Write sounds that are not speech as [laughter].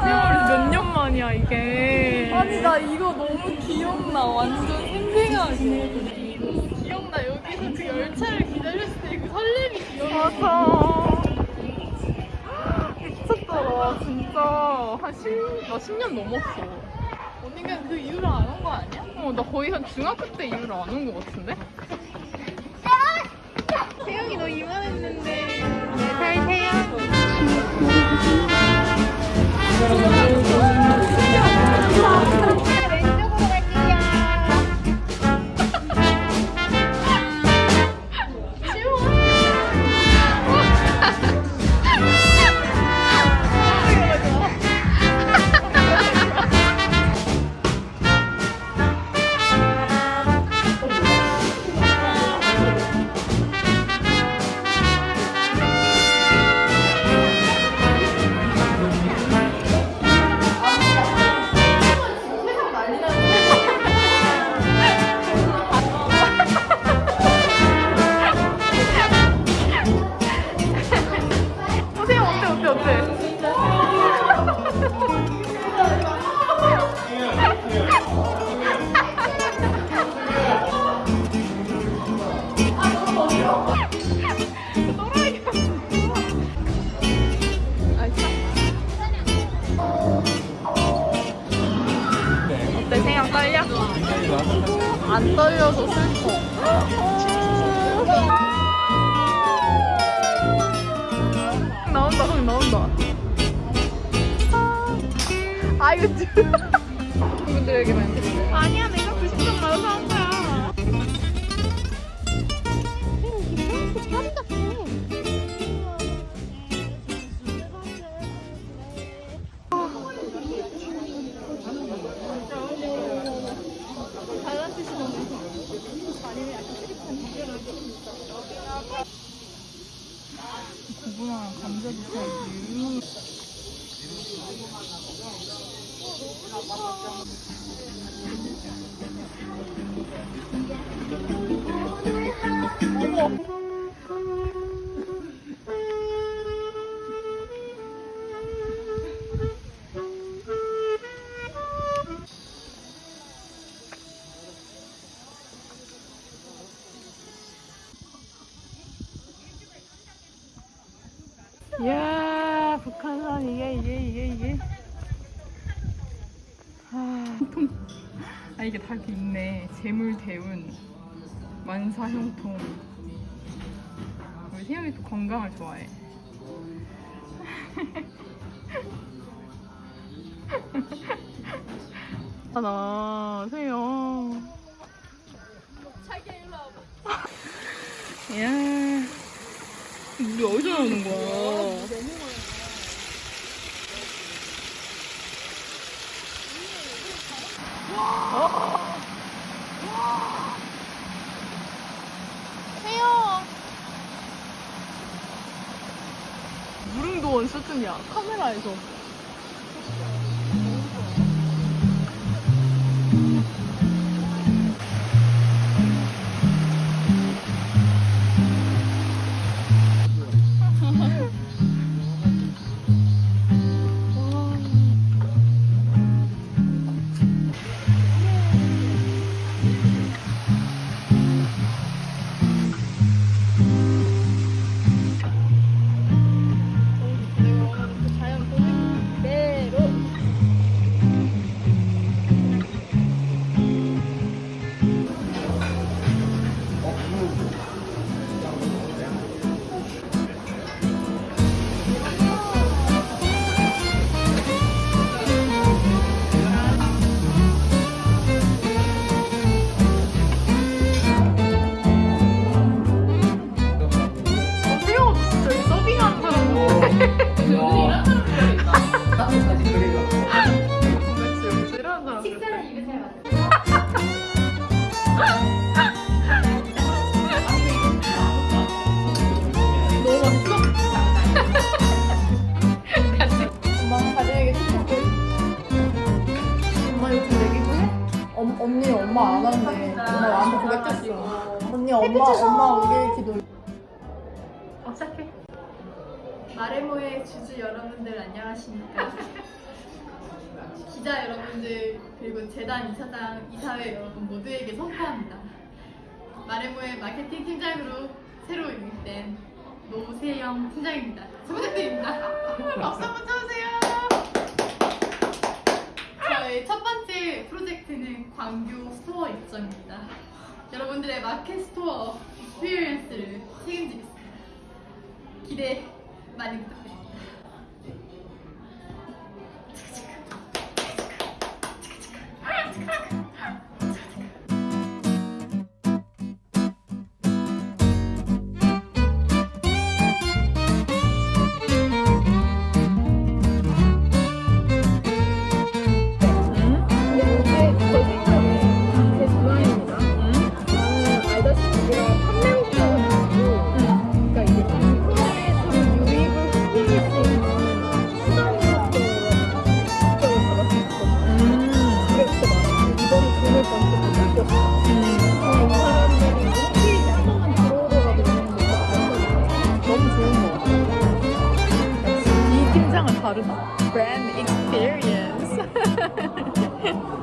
몇 년 만이야 이게. 아니 나 이거 너무 기억나 완전 생생하게. 기억나 여기서 그 열차를 기다렸을 때 그 설렘이 기억나 미쳤더라 진짜. 한 10, 나 10년 넘었어. 언니가 그 이후로 안 온 거 아니야? 어, 나 거의 한 중학교 때 이후로 안온것 같은데? 태영이 너 이만했는데. 잘 태양 Thank you. 안 떨려서 슬퍼 나온다 형 나온다 아 이거 그분들에게만 드리고 아니야 내가 90점 맞아서 한 거야. 고구마랑 감자도 사야지 이야 북한산 이게 이게 이게 이게 아, 통. [laughs] 아 이게 다 이렇게 있네. 재물 대운 만사 형통 우리 세영이 또 건강을 좋아해. [laughs] 하나 세영. 자기야 일로 와봐. 이야 우리 어디서 나오는 거야 태영 무릉도원 수준이야 카메라에서 언니 엄마 안 왔네. 엄마 완전 고백했어. 언니 엄마 엄마 우리 기도. 어, 시작해. 마레모의 주주 여러분들 안녕하십니까? 기자 여러분들 그리고 재단 이사장 이사회 여러분 모두에게 선포합니다. 마레모의 마케팅 팀장으로 새로 임명된 노세영 팀장입니다. 잘 부탁드립니다. 박수 한번 쳐주세요. 저의 첫 번째 프로젝트는 광교 스토어 입점입니다. 여러분들의 market store experience를 책임지겠습니다. 기대 많이 부탁드립니다. 팀장은 [laughs]